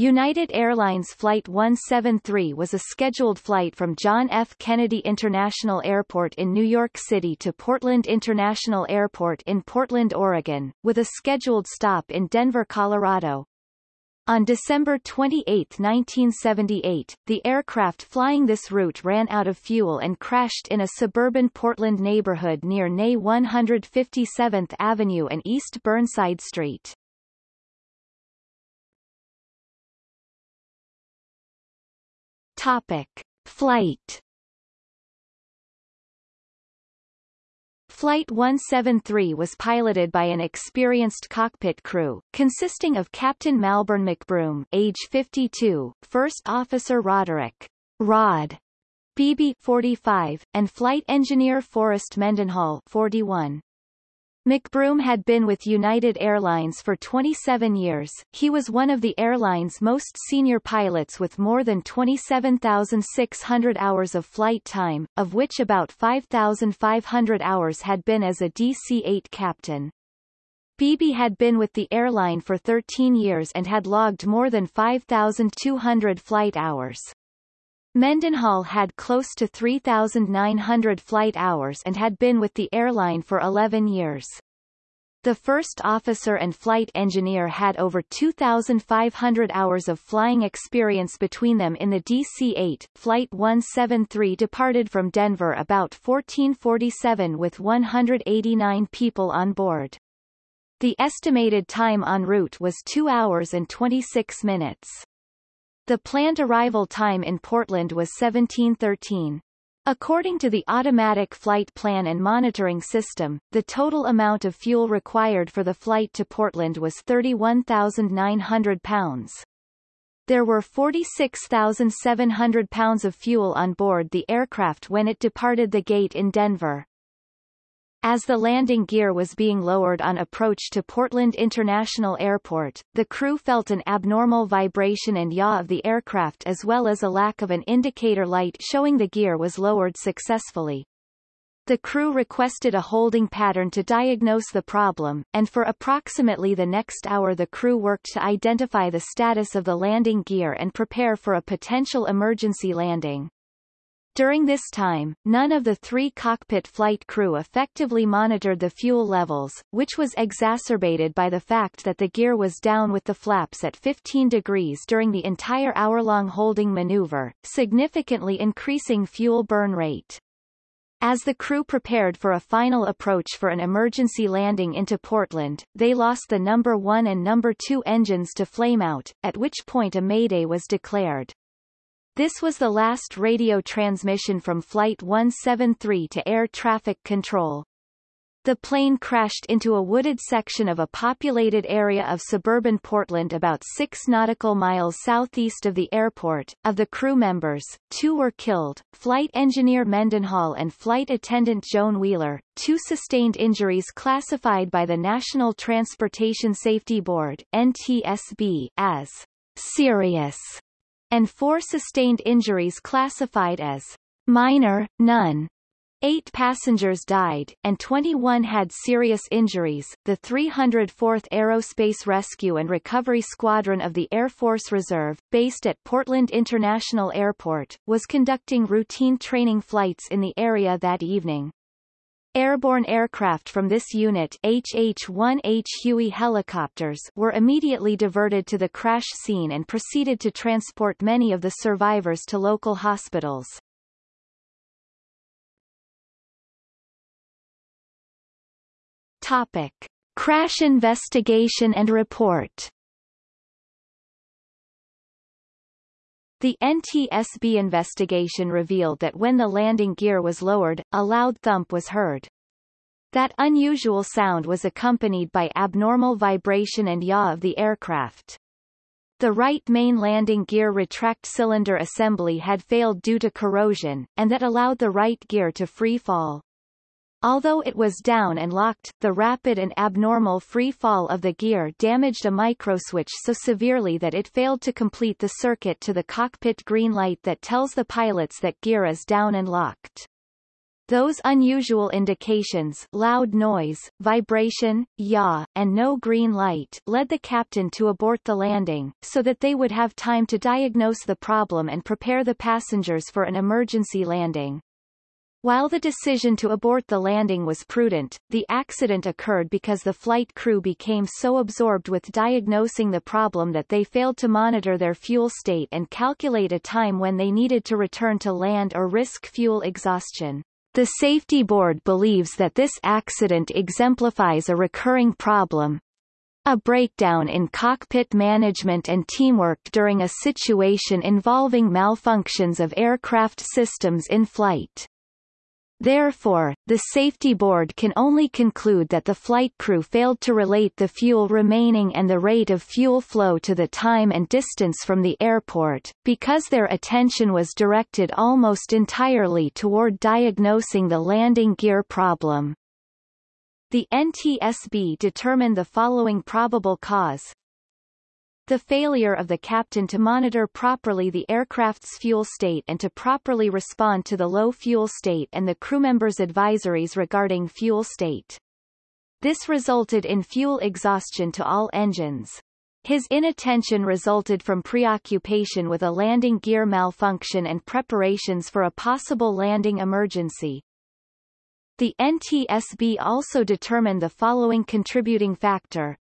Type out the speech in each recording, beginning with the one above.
United Airlines Flight 173 was a scheduled flight from John F. Kennedy International Airport in New York City to Portland International Airport in Portland, Oregon, with a scheduled stop in Denver, Colorado. On December 28, 1978, the aircraft flying this route ran out of fuel and crashed in a suburban Portland neighborhood near NE 157th Avenue and East Burnside Street. Topic. Flight Flight 173 was piloted by an experienced cockpit crew, consisting of Captain Malburn McBroom age 52, First Officer Roderick Rod Beebe 45, and Flight Engineer Forrest Mendenhall 41. McBroom had been with United Airlines for 27 years. He was one of the airline's most senior pilots with more than 27,600 hours of flight time, of which about 5,500 hours had been as a DC-8 captain. Beebe had been with the airline for 13 years and had logged more than 5,200 flight hours. Mendenhall had close to 3,900 flight hours and had been with the airline for 11 years. The first officer and flight engineer had over 2,500 hours of flying experience between them in the DC-8. Flight 173 departed from Denver about 1447 with 189 people on board. The estimated time en route was 2 hours and 26 minutes. The planned arrival time in Portland was 1713. According to the Automatic Flight Plan and Monitoring System, the total amount of fuel required for the flight to Portland was 31,900 pounds. There were 46,700 pounds of fuel on board the aircraft when it departed the gate in Denver. As the landing gear was being lowered on approach to Portland International Airport, the crew felt an abnormal vibration and yaw of the aircraft as well as a lack of an indicator light showing the gear was lowered successfully. The crew requested a holding pattern to diagnose the problem, and for approximately the next hour the crew worked to identify the status of the landing gear and prepare for a potential emergency landing. During this time, none of the three cockpit flight crew effectively monitored the fuel levels, which was exacerbated by the fact that the gear was down with the flaps at 15 degrees during the entire hour-long holding maneuver, significantly increasing fuel burn rate. As the crew prepared for a final approach for an emergency landing into Portland, they lost the number 1 and number 2 engines to flameout, at which point a mayday was declared. This was the last radio transmission from Flight 173 to air traffic control. The plane crashed into a wooded section of a populated area of suburban Portland about six nautical miles southeast of the airport. Of the crew members, two were killed, flight engineer Mendenhall and flight attendant Joan Wheeler, two sustained injuries classified by the National Transportation Safety Board NTSB, as serious and four sustained injuries classified as minor, none. Eight passengers died, and 21 had serious injuries. The 304th Aerospace Rescue and Recovery Squadron of the Air Force Reserve, based at Portland International Airport, was conducting routine training flights in the area that evening. Airborne aircraft from this unit HH-1H Huey helicopters were immediately diverted to the crash scene and proceeded to transport many of the survivors to local hospitals. Topic. Crash investigation and report The NTSB investigation revealed that when the landing gear was lowered, a loud thump was heard. That unusual sound was accompanied by abnormal vibration and yaw of the aircraft. The right main landing gear retract cylinder assembly had failed due to corrosion, and that allowed the right gear to free fall. Although it was down and locked, the rapid and abnormal free fall of the gear damaged a microswitch so severely that it failed to complete the circuit to the cockpit green light that tells the pilots that gear is down and locked. Those unusual indications loud noise, vibration, yaw, and no green light led the captain to abort the landing, so that they would have time to diagnose the problem and prepare the passengers for an emergency landing. While the decision to abort the landing was prudent, the accident occurred because the flight crew became so absorbed with diagnosing the problem that they failed to monitor their fuel state and calculate a time when they needed to return to land or risk fuel exhaustion. The safety board believes that this accident exemplifies a recurring problem, a breakdown in cockpit management and teamwork during a situation involving malfunctions of aircraft systems in flight. Therefore, the safety board can only conclude that the flight crew failed to relate the fuel remaining and the rate of fuel flow to the time and distance from the airport, because their attention was directed almost entirely toward diagnosing the landing gear problem. The NTSB determined the following probable cause, the failure of the captain to monitor properly the aircraft's fuel state and to properly respond to the low fuel state and the crew members' advisories regarding fuel state. This resulted in fuel exhaustion to all engines. His inattention resulted from preoccupation with a landing gear malfunction and preparations for a possible landing emergency. The NTSB also determined the following contributing factor,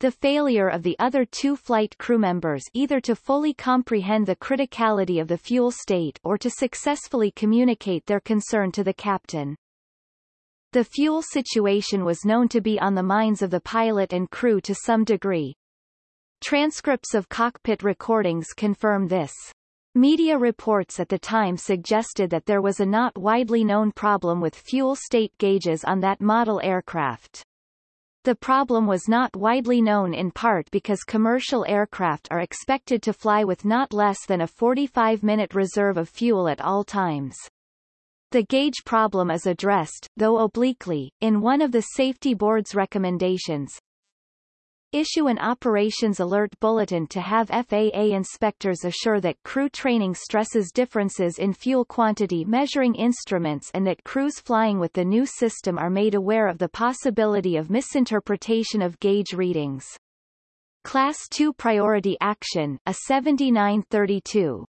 the failure of the other two flight crew members either to fully comprehend the criticality of the fuel state or to successfully communicate their concern to the captain. The fuel situation was known to be on the minds of the pilot and crew to some degree. Transcripts of cockpit recordings confirm this. Media reports at the time suggested that there was a not widely known problem with fuel state gauges on that model aircraft. The problem was not widely known in part because commercial aircraft are expected to fly with not less than a 45-minute reserve of fuel at all times. The gauge problem is addressed, though obliquely, in one of the Safety Board's recommendations, Issue an operations alert bulletin to have FAA inspectors assure that crew training stresses differences in fuel quantity measuring instruments and that crews flying with the new system are made aware of the possibility of misinterpretation of gauge readings. Class 2 Priority Action, a 7932,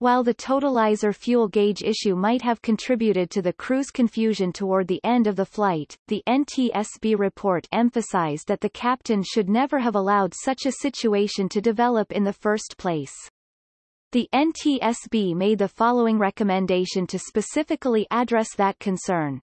while the totalizer fuel gauge issue might have contributed to the crew's confusion toward the end of the flight, the NTSB report emphasized that the captain should never have allowed such a situation to develop in the first place. The NTSB made the following recommendation to specifically address that concern.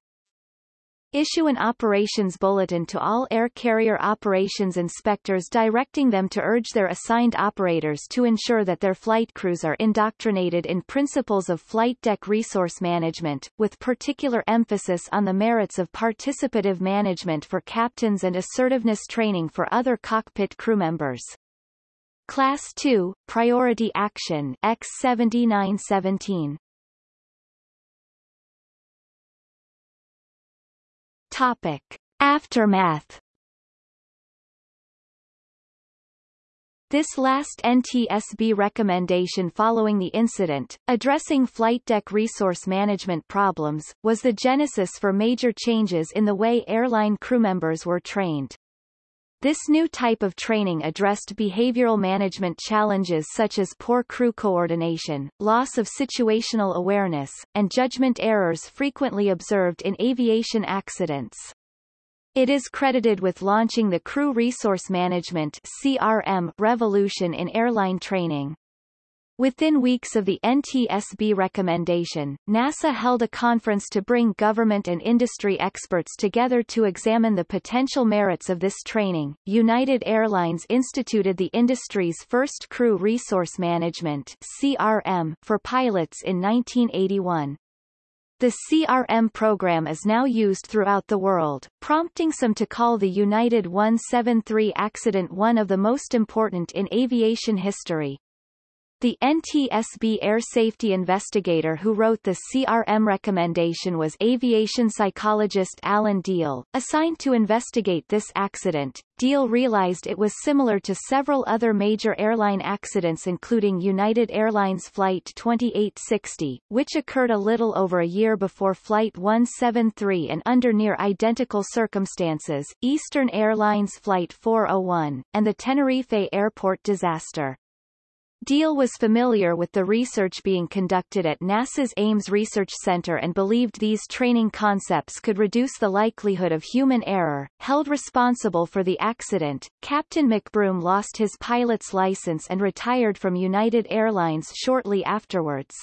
Issue an operations bulletin to all air carrier operations inspectors directing them to urge their assigned operators to ensure that their flight crews are indoctrinated in principles of flight deck resource management, with particular emphasis on the merits of participative management for captains and assertiveness training for other cockpit crew members. Class 2, Priority Action X7917 Topic. Aftermath This last NTSB recommendation following the incident, addressing flight deck resource management problems, was the genesis for major changes in the way airline crew members were trained. This new type of training addressed behavioral management challenges such as poor crew coordination, loss of situational awareness, and judgment errors frequently observed in aviation accidents. It is credited with launching the Crew Resource Management CRM revolution in airline training. Within weeks of the NTSB recommendation, NASA held a conference to bring government and industry experts together to examine the potential merits of this training. United Airlines instituted the industry's first Crew Resource Management CRM for pilots in 1981. The CRM program is now used throughout the world, prompting some to call the United 173 accident one of the most important in aviation history. The NTSB air safety investigator who wrote the CRM recommendation was aviation psychologist Alan Diehl, Assigned to investigate this accident, Diehl realized it was similar to several other major airline accidents including United Airlines Flight 2860, which occurred a little over a year before Flight 173 and under near identical circumstances, Eastern Airlines Flight 401, and the Tenerife airport disaster. Diehl was familiar with the research being conducted at NASA's Ames Research Center and believed these training concepts could reduce the likelihood of human error. Held responsible for the accident, Captain McBroom lost his pilot's license and retired from United Airlines shortly afterwards.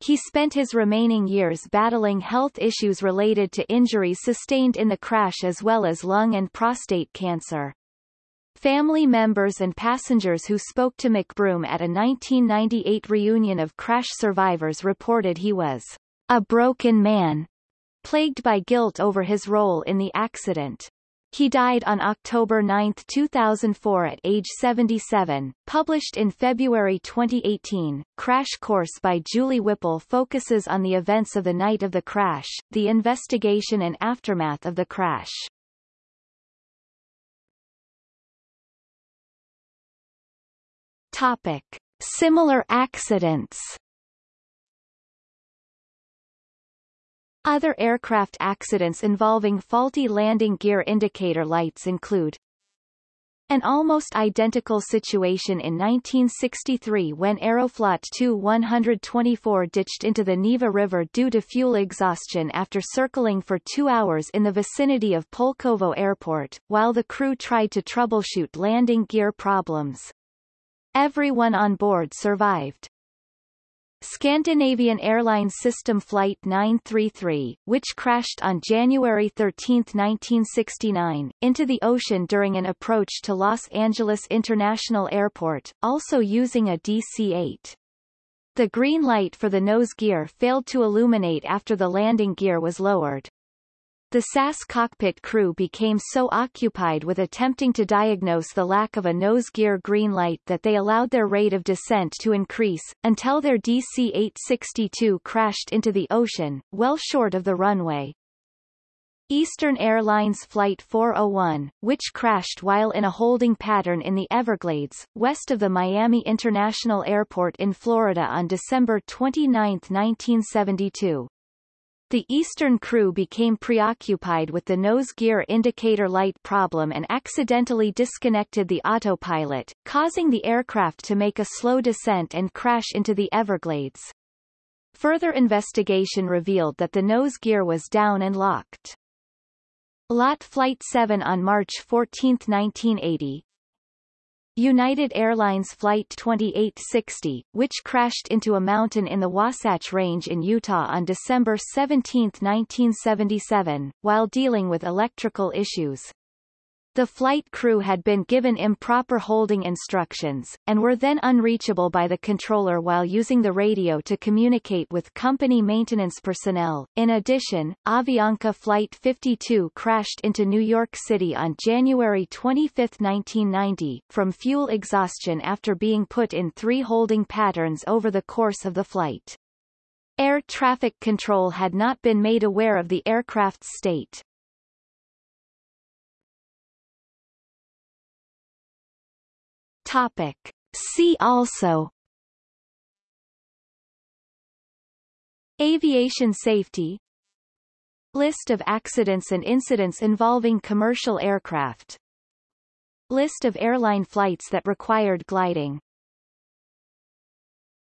He spent his remaining years battling health issues related to injuries sustained in the crash as well as lung and prostate cancer. Family members and passengers who spoke to McBroom at a 1998 reunion of crash survivors reported he was a broken man, plagued by guilt over his role in the accident. He died on October 9, 2004 at age 77. Published in February 2018, Crash Course by Julie Whipple focuses on the events of the night of the crash, the investigation and aftermath of the crash. Topic. Similar accidents Other aircraft accidents involving faulty landing gear indicator lights include an almost identical situation in 1963 when Aeroflot Tu-124 ditched into the Neva River due to fuel exhaustion after circling for two hours in the vicinity of Pulkovo Airport, while the crew tried to troubleshoot landing gear problems. Everyone on board survived. Scandinavian Airlines System Flight 933, which crashed on January 13, 1969, into the ocean during an approach to Los Angeles International Airport, also using a DC-8. The green light for the nose gear failed to illuminate after the landing gear was lowered. The SAS cockpit crew became so occupied with attempting to diagnose the lack of a nose gear green light that they allowed their rate of descent to increase, until their DC-862 crashed into the ocean, well short of the runway. Eastern Airlines Flight 401, which crashed while in a holding pattern in the Everglades, west of the Miami International Airport in Florida on December 29, 1972. The Eastern crew became preoccupied with the nose gear indicator light problem and accidentally disconnected the autopilot, causing the aircraft to make a slow descent and crash into the Everglades. Further investigation revealed that the nose gear was down and locked. LOT Flight 7 on March 14, 1980, United Airlines Flight 2860, which crashed into a mountain in the Wasatch Range in Utah on December 17, 1977, while dealing with electrical issues. The flight crew had been given improper holding instructions, and were then unreachable by the controller while using the radio to communicate with company maintenance personnel. In addition, Avianca Flight 52 crashed into New York City on January 25, 1990, from fuel exhaustion after being put in three holding patterns over the course of the flight. Air traffic control had not been made aware of the aircraft's state. Topic. See also. Aviation safety. List of accidents and incidents involving commercial aircraft. List of airline flights that required gliding